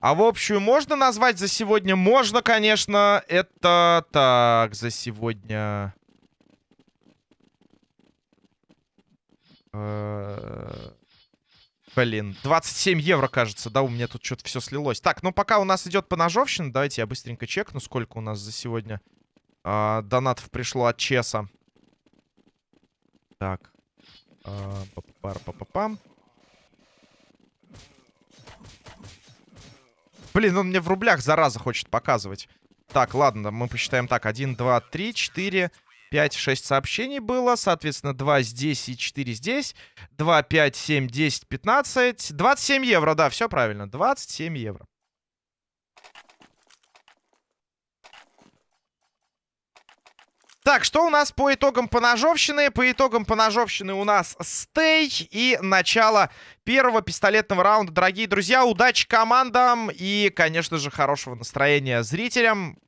А в общую можно назвать за сегодня? Можно, конечно. Это так, за сегодня... Э, блин, 27 евро, кажется, да, у меня тут что-то все слилось. Так, ну пока у нас идет поножовщина, давайте я быстренько чекну, сколько у нас за сегодня э, донатов пришло от Чеса. Так. Э, па -па -па -пам. Блин, он мне в рублях, зараза, хочет показывать. Так, ладно, мы посчитаем так. 1, 2, 3, 4, 5, 6 сообщений было. Соответственно, 2 здесь и 4 здесь. 2, 5, 7, 10, 15. 27 евро, да, все правильно. 27 евро. Так, что у нас по итогам поножовщины? По итогам поножовщины у нас стей и начало первого пистолетного раунда. Дорогие друзья, удачи командам и, конечно же, хорошего настроения зрителям.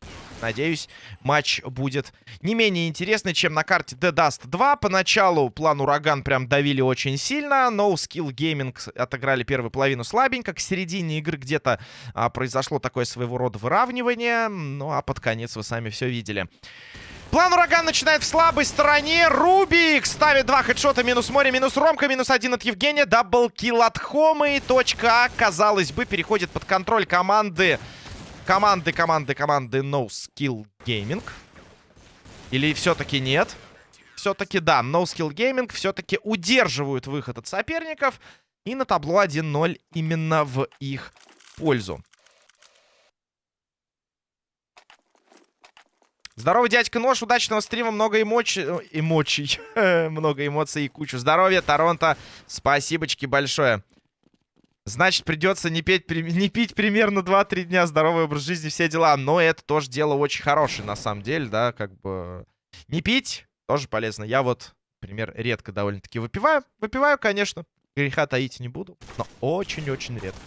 Надеюсь, матч будет не менее интересный, чем на карте The Dust 2. Поначалу план Ураган прям давили очень сильно. No Skill Gaming отыграли первую половину слабенько. К середине игры где-то а, произошло такое своего рода выравнивание. Ну, а под конец вы сами все видели. План ураган начинает в слабой стороне. Рубик ставит два хедшота. Минус море, минус Ромка, минус один от Евгения. Даблкил от Хомы. Точка А, казалось бы, переходит под контроль команды. Команды, команды, команды No Skill Gaming. Или все-таки нет? Все-таки да, No Skill Gaming все-таки удерживают выход от соперников. И на табло 1-0 именно в их пользу. Здорово, дядька Нож, удачного стрима, много эмоций, э, эмоций, много эмоций и кучу здоровья, Торонто, спасибочки большое. Значит, придется не, петь, не пить примерно 2-3 дня, здоровый образ жизни, все дела. Но это тоже дело очень хорошее, на самом деле, да, как бы... Не пить тоже полезно. Я вот, например, редко довольно-таки выпиваю. Выпиваю, конечно, греха таить не буду, но очень-очень редко.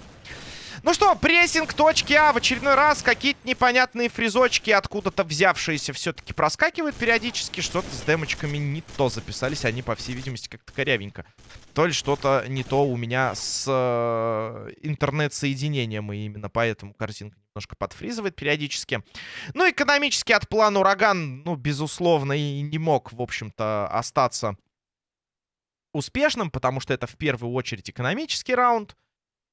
Ну что, прессинг точки А в очередной раз. Какие-то непонятные фризочки, откуда-то взявшиеся, все-таки проскакивают периодически. Что-то с демочками не то записались. Они, по всей видимости, как-то корявенько. То ли что-то не то у меня с э, интернет-соединением. И именно поэтому картинка немножко подфризывает периодически. Ну, экономически от плана ураган, ну, безусловно, и не мог, в общем-то, остаться успешным, потому что это в первую очередь экономический раунд.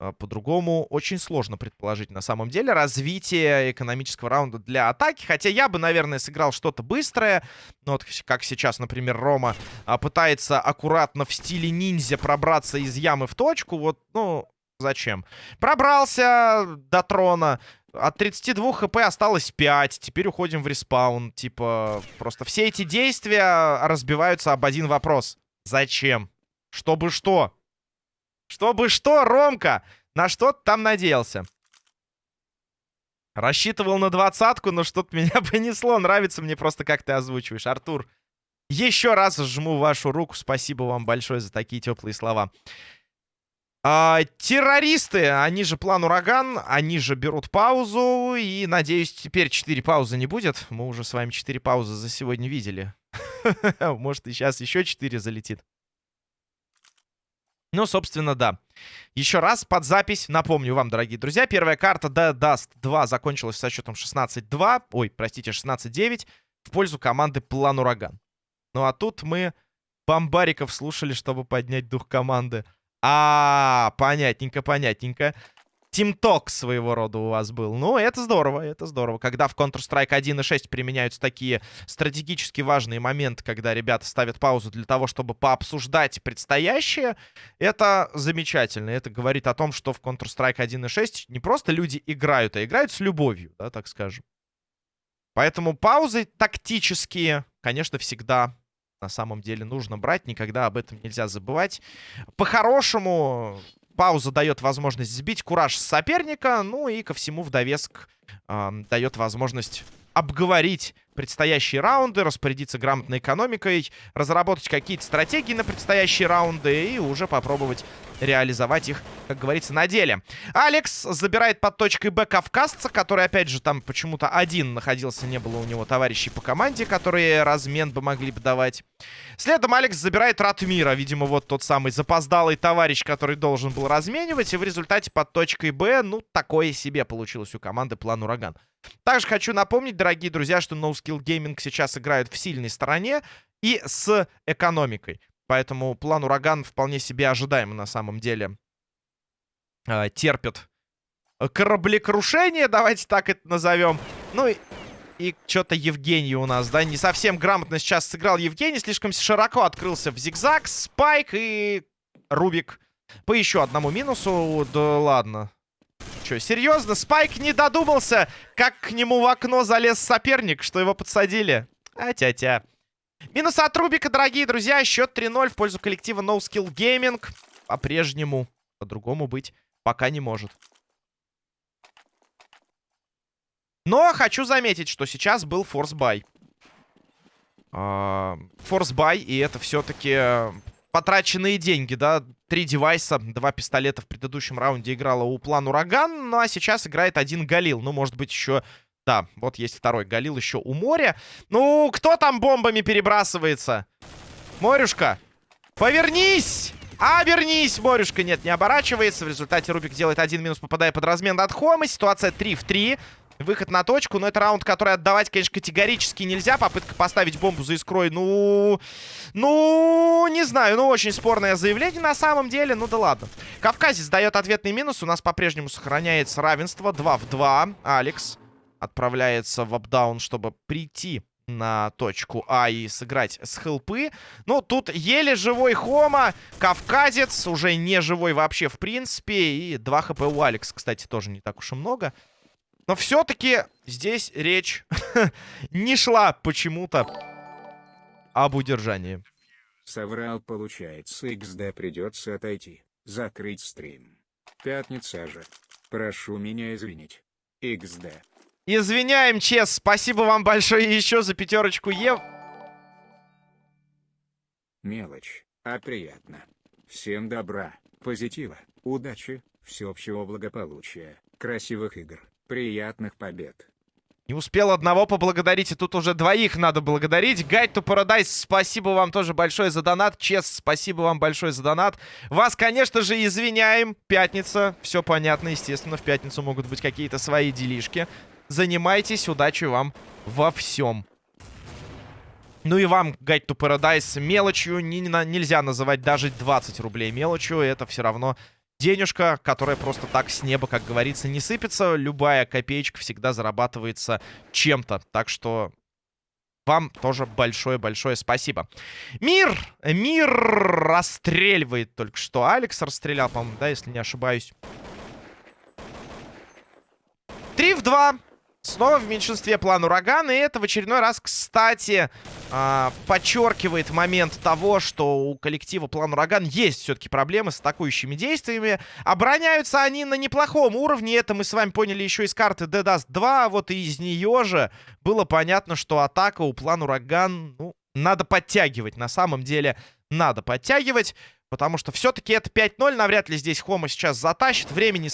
А, по-другому очень сложно предположить на самом деле развитие экономического раунда для атаки. Хотя я бы, наверное, сыграл что-то быстрое. Ну, вот как сейчас, например, Рома а, пытается аккуратно в стиле ниндзя пробраться из ямы в точку. Вот, ну, зачем? Пробрался до трона. От 32 хп осталось 5. Теперь уходим в респаун. Типа, просто все эти действия разбиваются об один вопрос. Зачем? Чтобы что? Чтобы что, Ромка? На что ты там надеялся? Рассчитывал на двадцатку, но что-то меня понесло. Нравится мне просто, как ты озвучиваешь. Артур, еще раз жму вашу руку. Спасибо вам большое за такие теплые слова. А, террористы, они же план ураган, они же берут паузу. И, надеюсь, теперь 4 паузы не будет. Мы уже с вами 4 паузы за сегодня видели. Может, и сейчас еще 4 залетит. Ну, собственно, да. Еще раз под запись напомню вам, дорогие друзья. Первая карта The Dust 2 закончилась со счетом 16-2. Ой, простите, 16-9 в пользу команды План Ураган. Ну, а тут мы бомбариков слушали, чтобы поднять дух команды. А, -а, -а понятненько, понятненько. Тимток своего рода у вас был. Ну, это здорово, это здорово. Когда в Counter-Strike 1.6 применяются такие стратегически важные моменты, когда ребята ставят паузу для того, чтобы пообсуждать предстоящее, это замечательно. Это говорит о том, что в Counter-Strike 1.6 не просто люди играют, а играют с любовью, да, так скажем. Поэтому паузы тактические, конечно, всегда на самом деле нужно брать. Никогда об этом нельзя забывать. По-хорошему, Пауза дает возможность сбить кураж соперника. Ну и ко всему в довеск э, дает возможность обговорить предстоящие раунды, распорядиться грамотной экономикой, разработать какие-то стратегии на предстоящие раунды и уже попробовать реализовать их, как говорится, на деле. Алекс забирает под точкой Б кавказца, который, опять же, там почему-то один находился, не было у него товарищей по команде, которые размен бы могли бы давать. Следом Алекс забирает Ратмира, видимо, вот тот самый запоздалый товарищ, который должен был разменивать, и в результате под точкой Б, ну, такое себе получилось у команды план Ураган. Также хочу напомнить, дорогие друзья, что No Skill Gaming сейчас играют в сильной стороне и с экономикой. Поэтому план Ураган вполне себе ожидаемо на самом деле э, терпит кораблекрушение, давайте так это назовем. Ну и, и что-то Евгений у нас, да, не совсем грамотно сейчас сыграл Евгений, слишком широко открылся в зигзаг, спайк и Рубик по еще одному минусу. Да ладно. Че, серьезно? Спайк не додумался, как к нему в окно залез соперник, что его подсадили? А-тя-тя. Минус от Рубика, дорогие друзья. Счет 3-0 в пользу коллектива No Skill Gaming. По-прежнему. По-другому быть пока не может. Но хочу заметить, что сейчас был force buy. Force buy, и это все-таки потраченные деньги, да. Три девайса, два пистолета в предыдущем раунде играла у план Ураган, ну а сейчас играет один Галил. Ну, может быть, еще да, вот есть второй Галил еще у моря. Ну, кто там бомбами перебрасывается? Морюшка, повернись! Вернись, Морюшка. Нет, не оборачивается. В результате Рубик делает один минус, попадая под размен от Хома. Ситуация 3 в 3. Выход на точку, но это раунд, который отдавать, конечно, категорически нельзя. Попытка поставить бомбу за искрой, ну... Ну, не знаю, ну, очень спорное заявление на самом деле, ну да ладно. Кавказец дает ответный минус, у нас по-прежнему сохраняется равенство 2 в 2. Алекс отправляется в апдаун, чтобы прийти на точку А и сыграть с хелпы. Ну, тут еле живой Хома, Кавказец, уже не живой вообще в принципе. И 2 хп у Алекс, кстати, тоже не так уж и много. Но все-таки здесь речь не шла почему-то об удержании. Соврал, получается, XD придется отойти. Закрыть стрим. Пятница же. Прошу меня извинить. XD. Извиняем, Чес. Спасибо вам большое еще за пятерочку Ев. Мелочь, а приятно. Всем добра, позитива, удачи, всеобщего благополучия, красивых игр, приятных побед. Не успел одного поблагодарить, и тут уже двоих надо благодарить. Guide to Paradise, спасибо вам тоже большое за донат. Чес, спасибо вам большое за донат. Вас, конечно же, извиняем. Пятница, все понятно, естественно, в пятницу могут быть какие-то свои делишки. Занимайтесь, удачи вам во всем. Ну и вам, Guide to Paradise, мелочью не, не, нельзя называть даже 20 рублей мелочью. Это все равно денежка, которая просто так с неба, как говорится, не сыпется. Любая копеечка всегда зарабатывается чем-то. Так что вам тоже большое-большое спасибо. Мир! Мир расстреливает только что. Алекс расстрелял, по-моему, да, если не ошибаюсь. 3 в 2. Снова в меньшинстве план урагана. И это в очередной раз, кстати, э, подчеркивает момент того, что у коллектива план ураган есть все-таки проблемы с атакующими действиями. Обороняются они на неплохом уровне. Это мы с вами поняли еще из карты Dead Dust 2. Вот и из нее же было понятно, что атака у план ураган, ну, надо подтягивать. На самом деле, надо подтягивать. Потому что все-таки это 5-0. Навряд ли здесь Хома сейчас затащит. Времени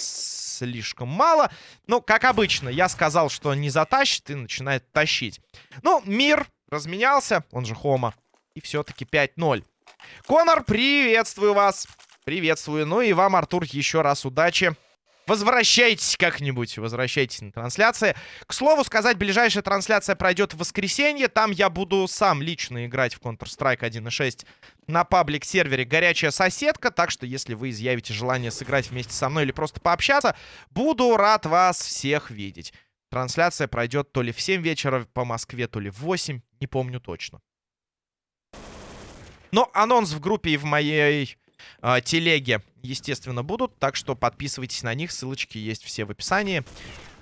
слишком мало. Но, как обычно, я сказал, что не затащит и начинает тащить. Ну, мир разменялся. Он же Хома. И все-таки 5-0. Конор, приветствую вас. Приветствую. Ну и вам, Артур, еще раз удачи. Возвращайтесь как-нибудь, возвращайтесь на трансляции. К слову сказать, ближайшая трансляция пройдет в воскресенье. Там я буду сам лично играть в Counter-Strike 1.6 на паблик-сервере «Горячая соседка». Так что, если вы изъявите желание сыграть вместе со мной или просто пообщаться, буду рад вас всех видеть. Трансляция пройдет то ли в 7 вечера по Москве, то ли в 8, не помню точно. Но анонс в группе и в моей э, телеге, естественно, будут. Так что подписывайтесь на них, ссылочки есть все в описании.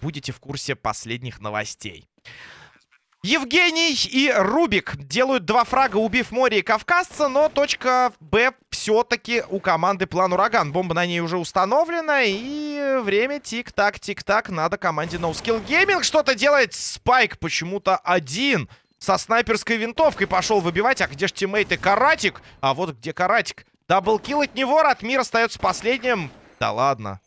Будете в курсе последних новостей. Евгений и Рубик делают два фрага, убив море и кавказца, но точка Б все все-таки у команды план Ураган. Бомба на ней уже установлена. И время тик-так, тик-так. Надо команде No Skill Gaming что-то делать. Спайк почему-то один. Со снайперской винтовкой пошел выбивать. А где же тиммейты? Каратик. А вот где Каратик. Даблкил от него. Ратмир остается последним. Да ладно.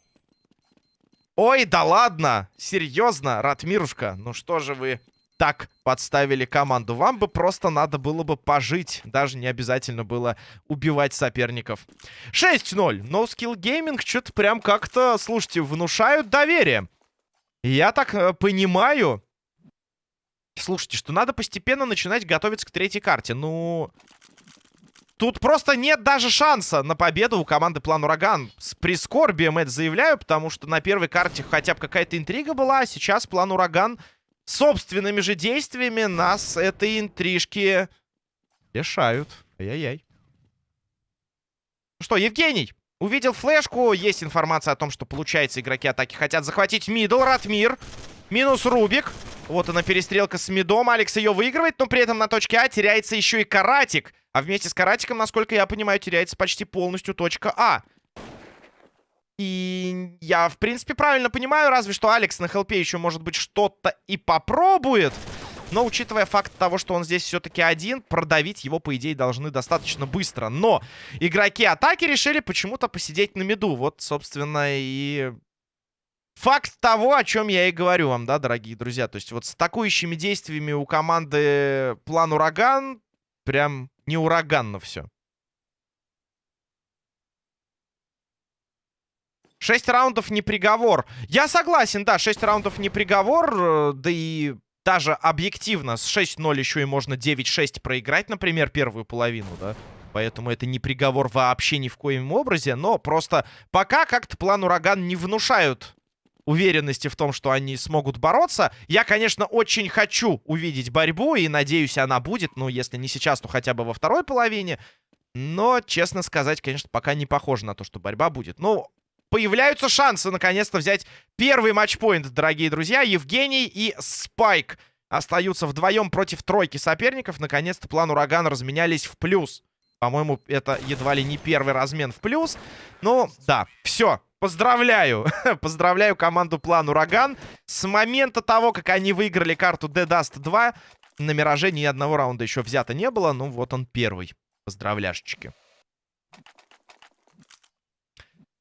Ой, да ладно. Серьезно, Ратмирушка. Ну что же вы так подставили команду. Вам бы просто надо было бы пожить. Даже не обязательно было убивать соперников. 6-0. No Skill Gaming что-то прям как-то, слушайте, внушают доверие. Я так э, понимаю... Слушайте, что надо постепенно начинать готовиться к третьей карте. Ну... Тут просто нет даже шанса на победу у команды План Ураган. С прискорбием это заявляю, потому что на первой карте хотя бы какая-то интрига была, а сейчас План Ураган собственными же действиями нас этой интрижки лишают. Ай-яй-яй. Что, Евгений? Увидел флешку, есть информация о том, что, получается, игроки атаки хотят захватить мидл, Ратмир. Минус Рубик. Вот она перестрелка с мидом. Алекс ее выигрывает, но при этом на точке А теряется еще и Каратик. А вместе с Каратиком, насколько я понимаю, теряется почти полностью точка А. И я, в принципе, правильно понимаю, разве что Алекс на хелпе еще, может быть, что-то и попробует. Но, учитывая факт того, что он здесь все-таки один, продавить его, по идее, должны достаточно быстро. Но игроки атаки решили почему-то посидеть на меду. Вот, собственно, и факт того, о чем я и говорю вам, да, дорогие друзья. То есть вот с атакующими действиями у команды план ураган прям не ураганно все. Шесть раундов не приговор. Я согласен, да, шесть раундов не приговор. Э, да и даже объективно с 6-0 еще и можно 9-6 проиграть, например, первую половину, да. Поэтому это не приговор вообще ни в коем образе. Но просто пока как-то план Ураган не внушают уверенности в том, что они смогут бороться. Я, конечно, очень хочу увидеть борьбу, и надеюсь, она будет. Ну, если не сейчас, то хотя бы во второй половине. Но, честно сказать, конечно, пока не похоже на то, что борьба будет. Ну, появляются шансы наконец-то взять первый матчпоинт, дорогие друзья. Евгений и Спайк остаются вдвоем против тройки соперников. Наконец-то план урагана разменялись в плюс. По-моему, это едва ли не первый размен в плюс. Ну, да, все. Поздравляю. Поздравляю команду план ураган. С момента того, как они выиграли карту Dead Dust 2, на Мираже ни одного раунда еще взято не было. Ну, вот он первый. Поздравляшечки.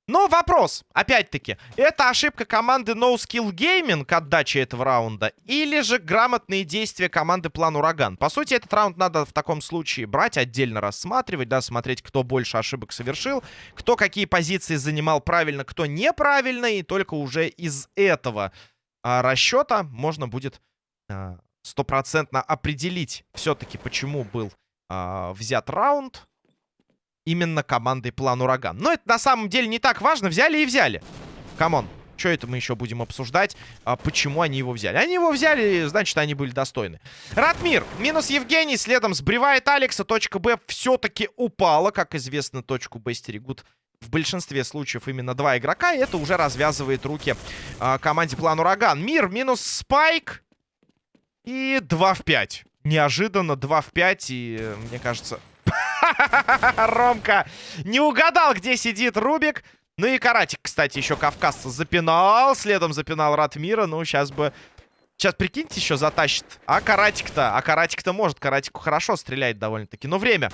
Но вопрос, опять-таки, это ошибка команды No Skill Gaming отдачи этого раунда или же грамотные действия команды План Ураган? По сути, этот раунд надо в таком случае брать, отдельно рассматривать, да, смотреть, кто больше ошибок совершил, кто какие позиции занимал правильно, кто неправильно, и только уже из этого а, расчета можно будет а, стопроцентно а, определить все-таки, почему был а, взят раунд, именно командой План Ураган. Но это на самом деле не так важно. Взяли и взяли. Come on. Что это мы еще будем обсуждать? А, почему они его взяли? Они его взяли, значит, они были достойны. Ратмир. Минус Евгений. Следом сбривает Алекса. Точка Б все-таки упала. Как известно, точку Б стерегут в большинстве случаев именно два игрока. И это уже развязывает руки а, команде План Ураган. Мир минус Спайк. И 2 в 5. Неожиданно 2 в 5. И, мне кажется, Ромка не угадал, где сидит Рубик. Ну и Каратик, кстати, еще кавказца запинал. Следом запинал Ратмира. Ну, сейчас бы... Сейчас, прикиньте, еще затащит. А Каратик-то? А Каратик-то может. Каратику хорошо стреляет довольно-таки. Но время.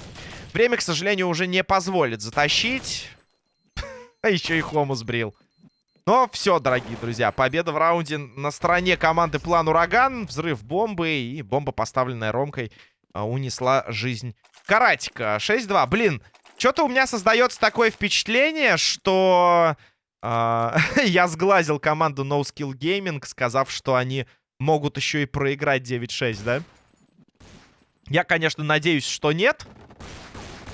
Время, к сожалению, уже не позволит затащить. А еще и Хому сбрил. Но все, дорогие друзья, победа в раунде на стороне команды План Ураган. Взрыв бомбы и бомба, поставленная Ромкой, унесла жизнь Каратика. 6-2. Блин, что-то у меня создается такое впечатление, что э, я сглазил команду No Skill Gaming, сказав, что они могут еще и проиграть 9-6, да? Я, конечно, надеюсь, что нет.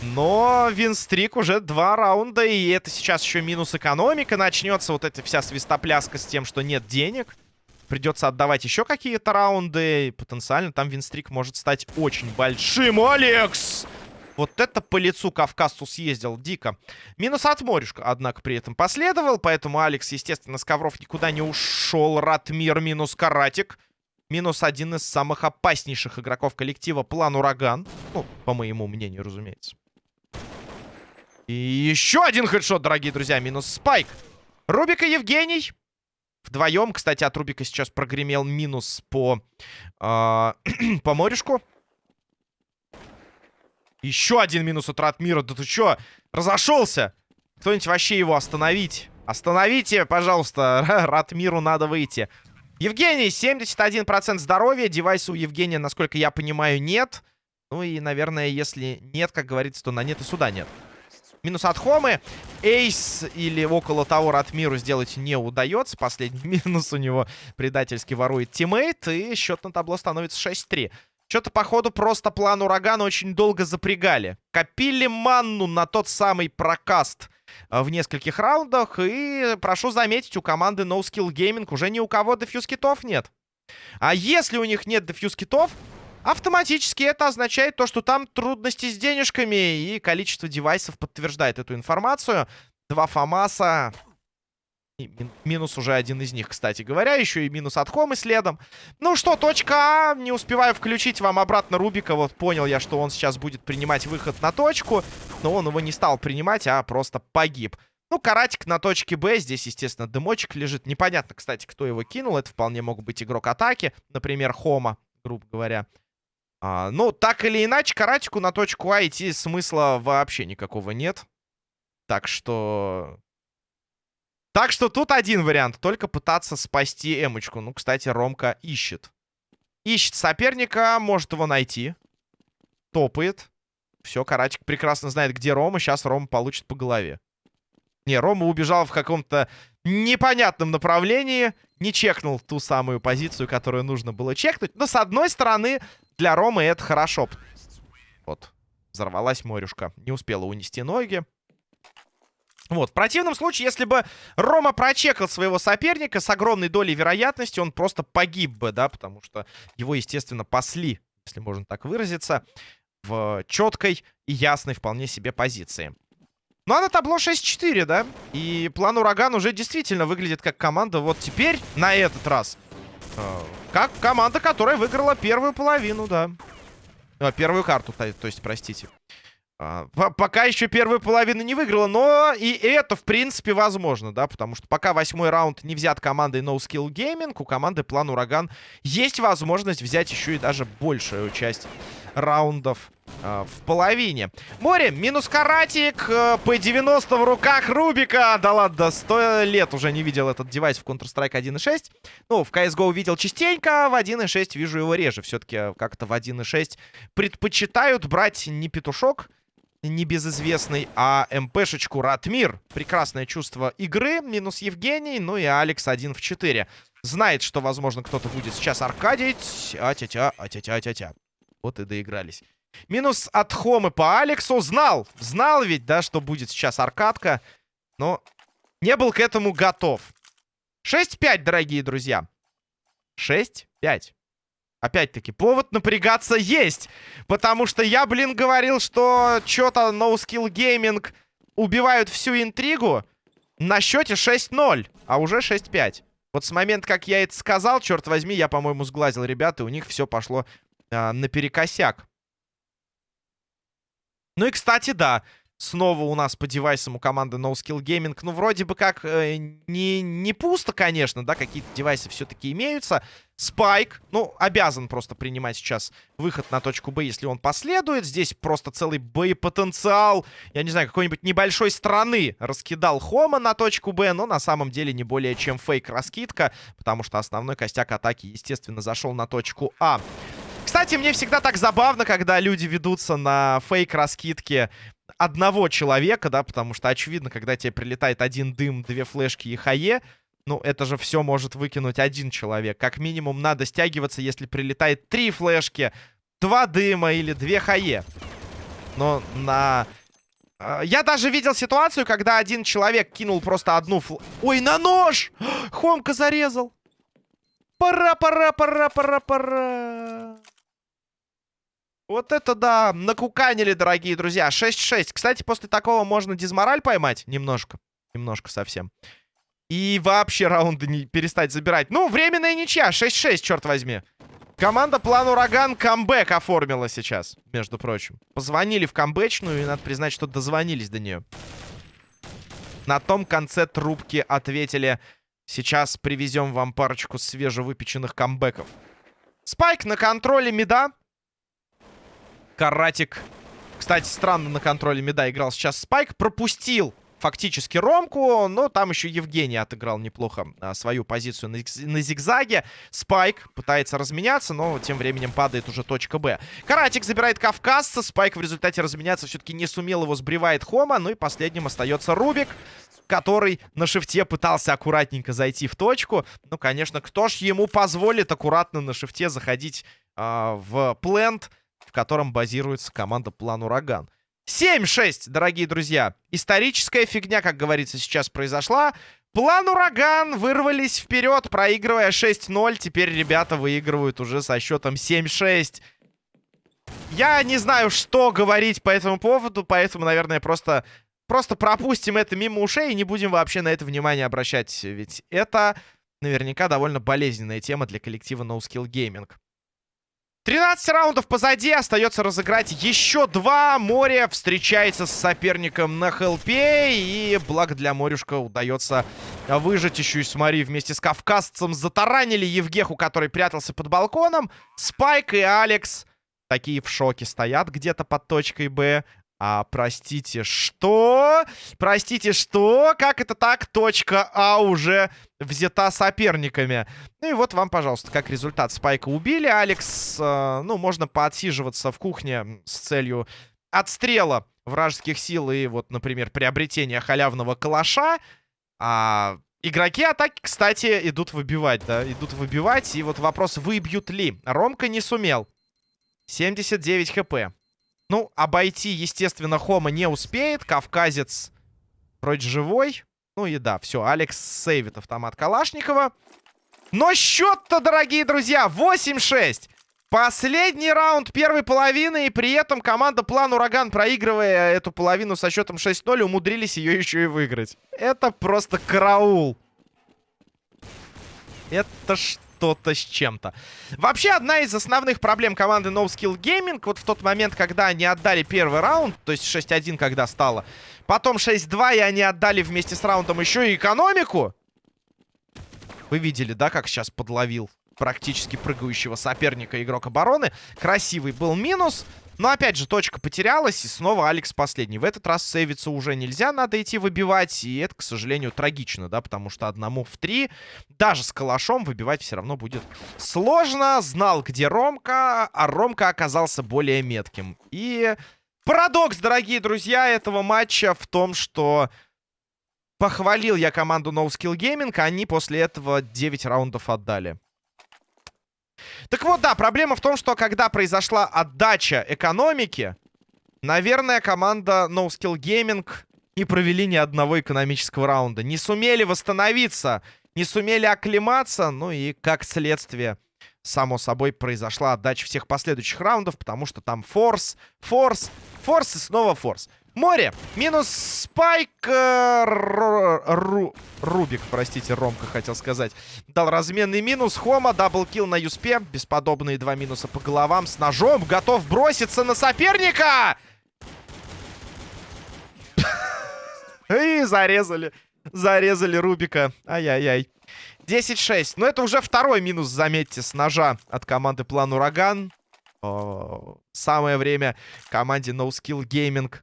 Но винстрик уже два раунда, и это сейчас еще минус экономика начнется. Вот эта вся свистопляска с тем, что нет денег. Придется отдавать еще какие-то раунды. Потенциально там винстрик может стать очень большим. Алекс! Вот это по лицу Кавказцу съездил дико. Минус от Морюшка, однако, при этом последовал. Поэтому Алекс, естественно, с ковров никуда не ушел. Ратмир минус Каратик. Минус один из самых опаснейших игроков коллектива План Ураган. Ну, по моему мнению, разумеется. И еще один хедшот, дорогие друзья. Минус спайк. Рубик и Евгений. Вдвоем, кстати, от Рубика сейчас прогремел минус по, э, по морюшку. Еще один минус от Ратмира. Да ты что, разошелся? Кто-нибудь вообще его остановить? Остановите, пожалуйста. Ратмиру надо выйти. Евгений, 71% здоровья. Девайса у Евгения, насколько я понимаю, нет. Ну и, наверное, если нет, как говорится, то на нет и суда нет. Минус от Хомы. Ace или около того Ратмиру сделать не удается. Последний минус у него предательски ворует тиммейт. И счет на табло становится 6-3. Что-то, походу, просто план урагана очень долго запрягали. Копили манну на тот самый прокаст э, в нескольких раундах. И, прошу заметить, у команды No Gaming уже ни у кого defuse kit ов нет. А если у них нет дефьюз китов, автоматически это означает то, что там трудности с денежками. И количество девайсов подтверждает эту информацию. Два ФАМАСа минус уже один из них, кстати говоря. Еще и минус от Хомы следом. Ну что, точка А. Не успеваю включить вам обратно Рубика. Вот понял я, что он сейчас будет принимать выход на точку. Но он его не стал принимать, а просто погиб. Ну, каратик на точке Б. Здесь, естественно, дымочек лежит. Непонятно, кстати, кто его кинул. Это вполне мог быть игрок атаки. Например, Хома, грубо говоря. А, ну, так или иначе, каратику на точку А идти смысла вообще никакого нет. Так что так что тут один вариант. Только пытаться спасти эмочку. Ну, кстати, Ромка ищет. Ищет соперника, может его найти. Топает. Все, Каратик прекрасно знает, где Рома. Сейчас Рома получит по голове. Не, Рома убежал в каком-то непонятном направлении. Не чекнул ту самую позицию, которую нужно было чекнуть. Но, с одной стороны, для Ромы это хорошо. Вот, взорвалась морюшка. Не успела унести ноги. Вот, в противном случае, если бы Рома прочекал своего соперника, с огромной долей вероятности он просто погиб бы, да, потому что его, естественно, пасли, если можно так выразиться, в четкой и ясной вполне себе позиции. Ну, а на табло 6-4, да, и план Ураган уже действительно выглядит как команда вот теперь, на этот раз, как команда, которая выиграла первую половину, да. Э, первую карту, то есть, простите. А, пока еще первую половину не выиграла, но и это, в принципе, возможно, да, потому что пока восьмой раунд не взят командой No Skill Gaming, у команды План Ураган есть возможность взять еще и даже большую часть раундов э, в половине. Море, минус каратик, э, P90 в руках Рубика. Да ладно, 100 лет уже не видел этот девайс в Counter-Strike 1.6. Ну, в CSGO видел частенько, в 1.6 вижу его реже. Все-таки как-то в 1.6 предпочитают брать не петушок, небезызвестный, а МПшечку Ратмир. Прекрасное чувство игры, минус Евгений, ну и Алекс 1 в 4. Знает, что, возможно, кто-то будет сейчас аркадить. А-тя-тя, а-тя-тя-тя-тя. Вот и доигрались. Минус от Хомы по Алексу. Знал, знал ведь, да, что будет сейчас аркадка. Но не был к этому готов. 6-5, дорогие друзья. 6-5. Опять-таки, повод напрягаться есть. Потому что я, блин, говорил, что что-то No Skill Gaming убивают всю интригу на счете 6-0, а уже 6-5. Вот с момента, как я это сказал, черт возьми, я, по-моему, сглазил ребят, и у них все пошло а, наперекосяк. Ну и, кстати, да, Снова у нас по девайсам у команды No Gaming. Ну, вроде бы как э, не, не пусто, конечно, да, какие-то девайсы все-таки имеются. Спайк, ну, обязан просто принимать сейчас выход на точку Б, если он последует. Здесь просто целый боепотенциал, я не знаю, какой-нибудь небольшой страны раскидал Хома на точку Б, но на самом деле не более чем фейк-раскидка, потому что основной костяк атаки, естественно, зашел на точку А. Кстати, мне всегда так забавно, когда люди ведутся на фейк-раскидки одного человека, да, потому что, очевидно, когда тебе прилетает один дым, две флешки и хае, ну, это же все может выкинуть один человек. Как минимум надо стягиваться, если прилетает три флешки, два дыма или две хае. Но на... А, я даже видел ситуацию, когда один человек кинул просто одну фл... Ой, на нож! Хомка зарезал! Пора, пора, пора, пора, пора. Вот это да, накуканили, дорогие друзья. 6-6. Кстати, после такого можно дизмораль поймать. Немножко. Немножко совсем. И вообще раунды не перестать забирать. Ну, временная ничья. 6-6, черт возьми. Команда План Ураган камбэк оформила сейчас, между прочим. Позвонили в камбэчную, и надо признать, что дозвонились до нее. На том конце трубки ответили, сейчас привезем вам парочку свежевыпеченных камбэков. Спайк на контроле меда. Каратик. Кстати, странно на контроле меда играл сейчас Спайк. Пропустил фактически Ромку, но там еще Евгений отыграл неплохо а, свою позицию на, на зигзаге. Спайк пытается разменяться, но тем временем падает уже точка Б. Каратик забирает Кавказца, Спайк в результате разменяться все-таки не сумел, его сбривает Хома, ну и последним остается Рубик который на шифте пытался аккуратненько зайти в точку. Ну, конечно, кто ж ему позволит аккуратно на шифте заходить э, в плент, в котором базируется команда План Ураган. 7-6, дорогие друзья. Историческая фигня, как говорится, сейчас произошла. План Ураган вырвались вперед, проигрывая 6-0. Теперь ребята выигрывают уже со счетом 7-6. Я не знаю, что говорить по этому поводу, поэтому, наверное, просто, просто пропустим это мимо ушей и не будем вообще на это внимание обращать. Ведь это наверняка довольно болезненная тема для коллектива No Skill Gaming. 13 раундов позади, остается разыграть еще два. Море встречается с соперником на хелпе. И благо для Морюшка удается выжить еще и смотри, вместе с кавказцем. Затаранили Евгеху, который прятался под балконом. Спайк и Алекс такие в шоке стоят где-то под точкой Б. А, простите, что? Простите, что? Как это так? Точка А уже взята соперниками. Ну и вот вам, пожалуйста, как результат. Спайка убили. Алекс, э, ну, можно поотсиживаться в кухне с целью отстрела вражеских сил и вот, например, приобретения халявного калаша. А игроки атаки, кстати, идут выбивать, да? Идут выбивать. И вот вопрос, выбьют ли? Ромка не сумел. 79 хп. Ну, обойти, естественно, Хома не успеет. Кавказец вроде живой. Ну и да, все, Алекс сейвит автомат Калашникова. Но счет-то, дорогие друзья, 8-6. Последний раунд первой половины, и при этом команда План Ураган, проигрывая эту половину со счетом 6-0, умудрились ее еще и выиграть. Это просто караул. Это что? Что-то с чем-то. Вообще, одна из основных проблем команды No Skill Gaming, вот в тот момент, когда они отдали первый раунд, то есть 6-1, когда стало, потом 6-2, и они отдали вместе с раундом еще и экономику. Вы видели, да, как сейчас подловил практически прыгающего соперника игрок обороны. Красивый был минус. Но опять же, точка потерялась, и снова Алекс последний. В этот раз сейвиться уже нельзя, надо идти выбивать. И это, к сожалению, трагично, да, потому что одному в три, даже с калашом, выбивать все равно будет сложно. Знал, где Ромка, а Ромка оказался более метким. И парадокс, дорогие друзья, этого матча в том, что похвалил я команду No Gaming, а они после этого 9 раундов отдали. Так вот, да, проблема в том, что когда произошла отдача экономики, наверное, команда No Skill Gaming не провели ни одного экономического раунда. Не сумели восстановиться, не сумели оклематься, ну и как следствие, само собой, произошла отдача всех последующих раундов, потому что там force, force, force и снова force. Море. Минус Спайк. Э, ру, Рубик, простите, Ромка хотел сказать. Дал разменный минус. Хома, double kill на USP е. Бесподобные два минуса по головам. С ножом. Готов броситься на соперника. И зарезали. Зарезали Рубика. Ай-яй-яй. 10-6. Но это уже второй минус, заметьте, с ножа от команды План Ураган. Самое время команде No Gaming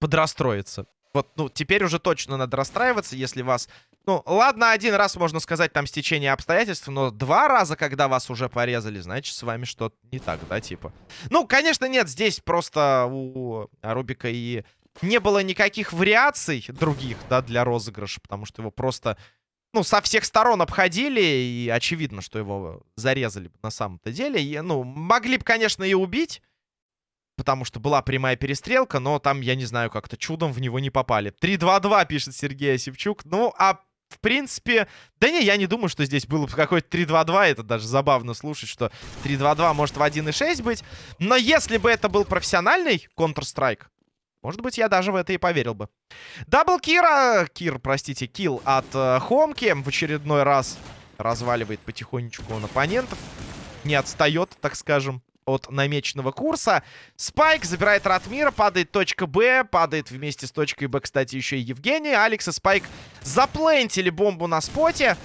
подрастроиться. Вот, ну, теперь уже точно надо расстраиваться, если вас... Ну, ладно, один раз, можно сказать, там стечение обстоятельств, но два раза, когда вас уже порезали, значит, с вами что-то не так, да, типа? Ну, конечно, нет, здесь просто у Рубика и не было никаких вариаций других, да, для розыгрыша, потому что его просто, ну, со всех сторон обходили, и очевидно, что его зарезали на самом-то деле. И, ну, могли бы, конечно, и убить, потому что была прямая перестрелка, но там, я не знаю, как-то чудом в него не попали. 3-2-2, пишет Сергей Осипчук. Ну, а в принципе... Да не, я не думаю, что здесь было бы какой-то 3-2-2. Это даже забавно слушать, что 3-2-2 может в 1.6 быть. Но если бы это был профессиональный Counter-Strike, может быть, я даже в это и поверил бы. Double Кира... Кир, простите, kill от э, Хомки в очередной раз. разваливает потихонечку он оппонентов. Не отстает, так скажем, от намеченного курса. Спайк забирает Ратмира, падает точка Б, падает вместе с точкой Б, кстати, еще и Евгений. Алекс и Спайк заплентили бомбу на споте.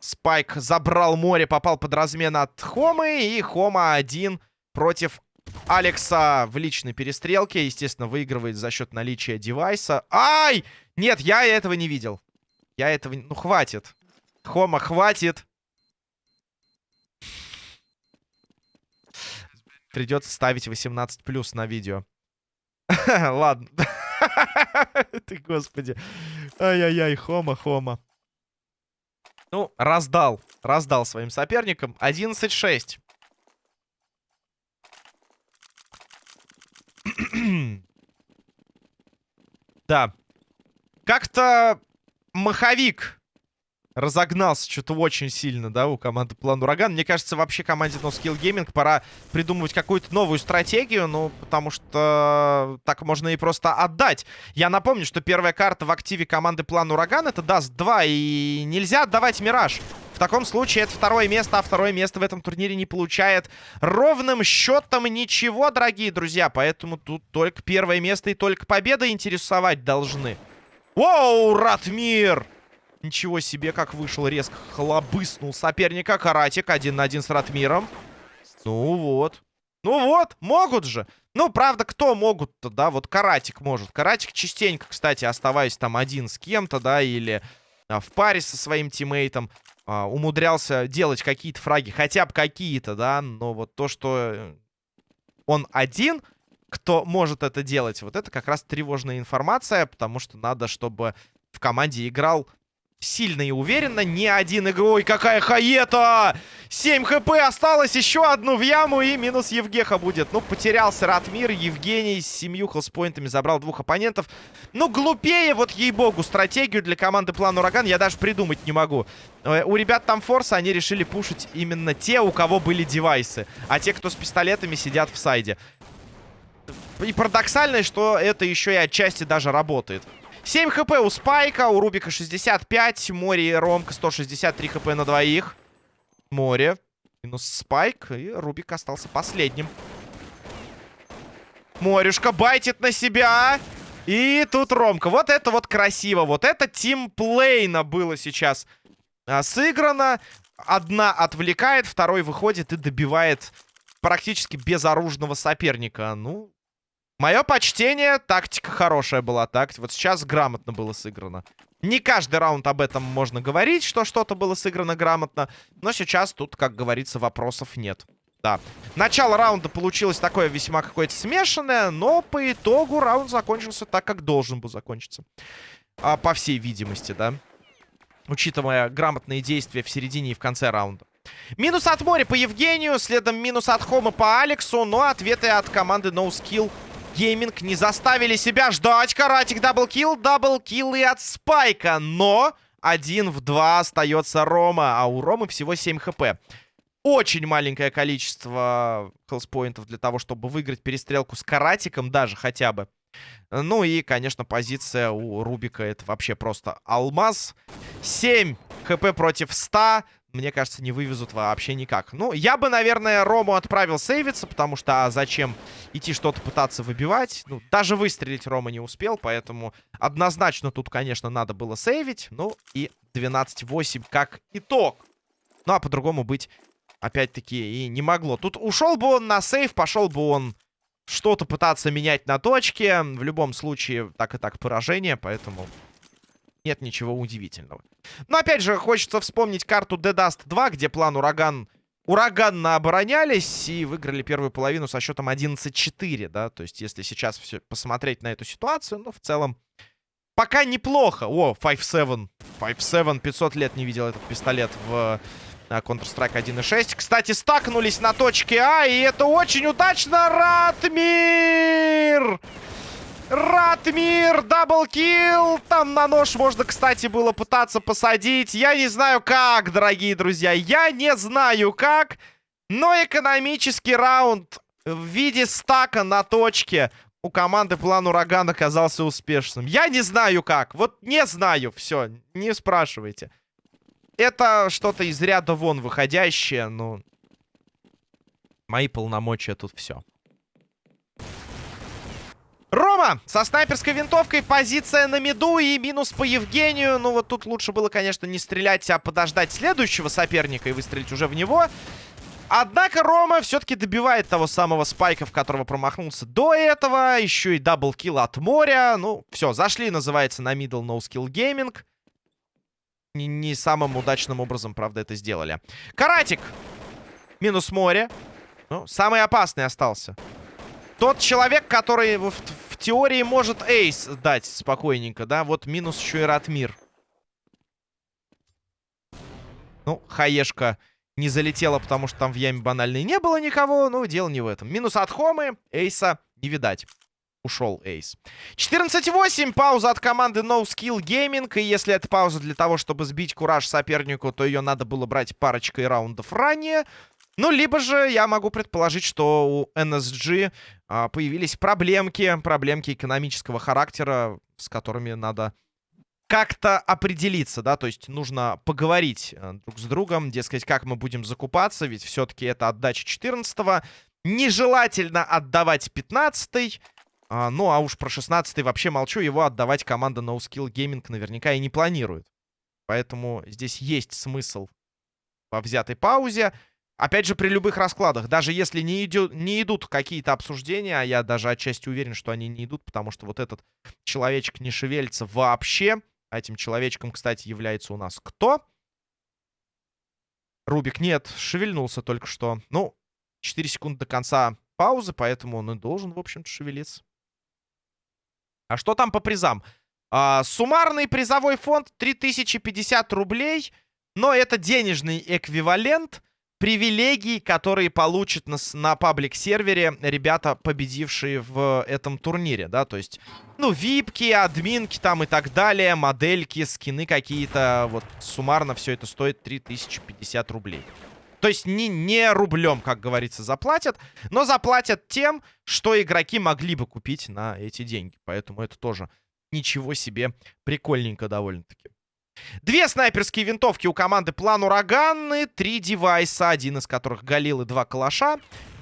Спайк забрал море, попал под размен от Хомы, и Хома один против Алекса в личной перестрелке. Естественно, выигрывает за счет наличия девайса. Ай! Нет, я этого не видел. Я этого... Ну, хватит. Хома, хватит. Придется ставить 18 плюс на видео. Ладно. Ты, господи. Ай-яй-яй, Хома, Хома. Ну, раздал. Раздал своим соперникам. 11-6. да. Как-то маховик разогнался что-то очень сильно, да, у команды План Ураган. Мне кажется, вообще команде No Skill Gaming пора придумывать какую-то новую стратегию, ну, потому что так можно и просто отдать. Я напомню, что первая карта в активе команды План Ураган это даст 2, и нельзя отдавать Мираж. В таком случае это второе место, а второе место в этом турнире не получает ровным счетом ничего, дорогие друзья. Поэтому тут только первое место и только победа интересовать должны. Воу, Ратмир! Ничего себе, как вышел резко. Хлобыснул соперника. Каратик один на один с Ратмиром. Ну вот. Ну вот, могут же. Ну, правда, кто могут-то, да? Вот Каратик может. Каратик частенько, кстати, оставаясь там один с кем-то, да, или а, в паре со своим тиммейтом, а, умудрялся делать какие-то фраги. Хотя бы какие-то, да? Но вот то, что э, он один, кто может это делать, вот это как раз тревожная информация, потому что надо, чтобы в команде играл сильно и уверенно. Не один игрой. Какая хаета! 7 хп осталось. Еще одну в яму. И минус Евгеха будет. Ну, потерялся Ратмир. Евгений с семью хелспоинтами забрал двух оппонентов. Ну, глупее, вот ей-богу, стратегию для команды План Ураган я даже придумать не могу. Э, у ребят там форса, они решили пушить именно те, у кого были девайсы. А те, кто с пистолетами, сидят в сайде. И парадоксально, что это еще и отчасти даже работает. 7 хп у Спайка, у Рубика 65, Море и Ромка 163 хп на двоих. Море. Минус Спайк, и Рубик остался последним. Морюшка байтит на себя. И тут Ромка. Вот это вот красиво. Вот это тимплейно было сейчас а, сыграно. Одна отвлекает, второй выходит и добивает практически безоружного соперника. Ну, Мое почтение, тактика хорошая была. Так, вот сейчас грамотно было сыграно. Не каждый раунд об этом можно говорить, что что-то было сыграно грамотно. Но сейчас тут, как говорится, вопросов нет. Да. Начало раунда получилось такое весьма какое-то смешанное, но по итогу раунд закончился так, как должен был закончиться. А, по всей видимости, да. Учитывая грамотные действия в середине и в конце раунда. Минус от моря по Евгению, следом минус от Хома по Алексу, но ответы от команды No Skill Gaming не заставили себя ждать. Каратик double kill, double kill и от Спайка. Но один в два остается Рома, а у Ромы всего 7 хп. Очень маленькое количество health point ов для того, чтобы выиграть перестрелку с Каратиком даже хотя бы. Ну и, конечно, позиция у Рубика это вообще просто алмаз. 7 хп против 100 мне кажется, не вывезут вообще никак. Ну, я бы, наверное, Рому отправил сейвиться, потому что а зачем идти что-то пытаться выбивать? Ну, даже выстрелить Рома не успел, поэтому однозначно тут, конечно, надо было сейвить. Ну, и 12-8 как итог. Ну, а по-другому быть, опять-таки, и не могло. Тут ушел бы он на сейв, пошел бы он что-то пытаться менять на точке. В любом случае, так и так поражение, поэтому нет ничего удивительного. Но опять же, хочется вспомнить карту Dead Dust 2, где план Ураган ураганно оборонялись и выиграли первую половину со счетом 11-4, да, то есть если сейчас все посмотреть на эту ситуацию, ну, в целом, пока неплохо. О, 5-7, 5-7, 500 лет не видел этот пистолет в э, Counter-Strike 1.6. Кстати, стакнулись на точке А, и это очень удачно, Ратмир! Ратмир, даблкил. Там на нож можно, кстати, было пытаться посадить. Я не знаю как, дорогие друзья. Я не знаю как. Но экономический раунд в виде стака на точке у команды план ураган оказался успешным. Я не знаю как. Вот не знаю. Все, не спрашивайте. это что-то из ряда вон выходящее, ну... Мои полномочия тут все. Рома со снайперской винтовкой, позиция на меду и минус по Евгению. Ну вот тут лучше было, конечно, не стрелять, а подождать следующего соперника и выстрелить уже в него. Однако Рома все-таки добивает того самого спайка, в которого промахнулся до этого. Еще и double kill от моря. Ну, все, зашли, называется, на middle no skill gaming. Не, не самым удачным образом, правда, это сделали. Каратик. Минус море. Ну, самый опасный остался. Тот человек, который в, в теории может ace дать спокойненько, да? Вот минус еще и Ратмир. Ну, хаешка не залетела, потому что там в яме банальной не было никого. Ну, дело не в этом. Минус от Хомы. Эйса не видать. Ушел Эйс. 14-8. Пауза от команды No Skill Gaming. И если это пауза для того, чтобы сбить кураж сопернику, то ее надо было брать парочкой раундов ранее. Ну, либо же я могу предположить, что у NSG появились проблемки, проблемки экономического характера, с которыми надо как-то определиться, да, то есть нужно поговорить а, друг с другом, дескать, как мы будем закупаться, ведь все-таки это отдача 14-го, нежелательно отдавать 15-й, а, ну, а уж про 16-й вообще молчу, его отдавать команда No Skill Gaming наверняка и не планирует. Поэтому здесь есть смысл во взятой паузе. Опять же, при любых раскладах, даже если не, идет, не идут какие-то обсуждения, а я даже отчасти уверен, что они не идут, потому что вот этот человечек не шевелится вообще. А этим человечком, кстати, является у нас кто? Рубик, нет, шевельнулся только что. Ну, 4 секунды до конца паузы, поэтому он и должен, в общем-то, шевелиться. А что там по призам? А, суммарный призовой фонд 3050 рублей, но это денежный эквивалент привилегий, которые получат на, на паблик-сервере ребята, победившие в этом турнире, да, то есть, ну, випки, админки там и так далее, модельки, скины какие-то, вот, суммарно все это стоит 3050 рублей. То есть не, не рублем, как говорится, заплатят, но заплатят тем, что игроки могли бы купить на эти деньги. Поэтому это тоже ничего себе прикольненько довольно-таки. Две снайперские винтовки у команды План Ураганы. Три девайса, один из которых Галил и два калаша.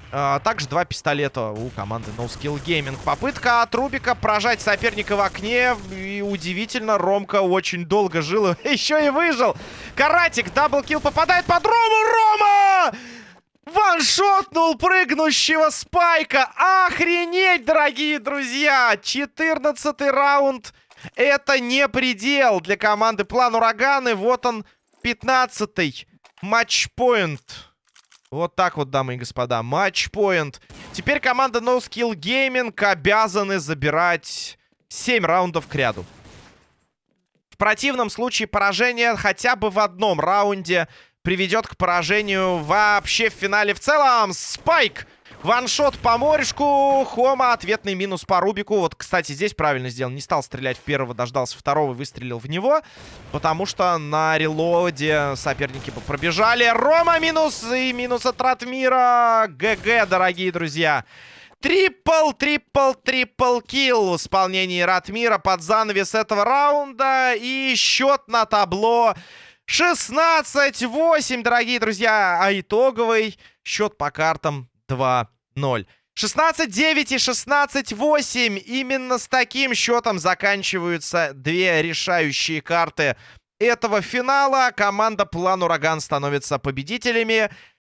А, также два пистолета у команды No Skill Gaming. Попытка от Рубика прожать соперника в окне. И удивительно, Ромка очень долго жил. Еще и выжил. Каратик, double kill попадает под Рому. Рома! Ваншотнул прыгнущего спайка. Охренеть, дорогие друзья. 14 раунд. Это не предел для команды План Ураганы. Вот он, 15-й матчпоинт. Вот так вот, дамы и господа, матчпоинт. Теперь команда No Skill Gaming обязаны забирать 7 раундов к ряду. В противном случае поражение хотя бы в одном раунде приведет к поражению вообще в финале в целом. Спайк! Ваншот по морешку. Хома. Ответный минус по Рубику. Вот, кстати, здесь правильно сделал. Не стал стрелять в первого, дождался второго, выстрелил в него. Потому что на релоде соперники пробежали. Рома минус и минус от Ратмира. ГГ, дорогие друзья. Трипл, трипл, трипл килл в исполнении Ратмира под занавес этого раунда. И счет на табло 16-8, дорогие друзья. А итоговый счет по картам 2-0. 16-9 и 16-8. Именно с таким счетом заканчиваются две решающие карты этого финала. Команда План Ураган становится победителями.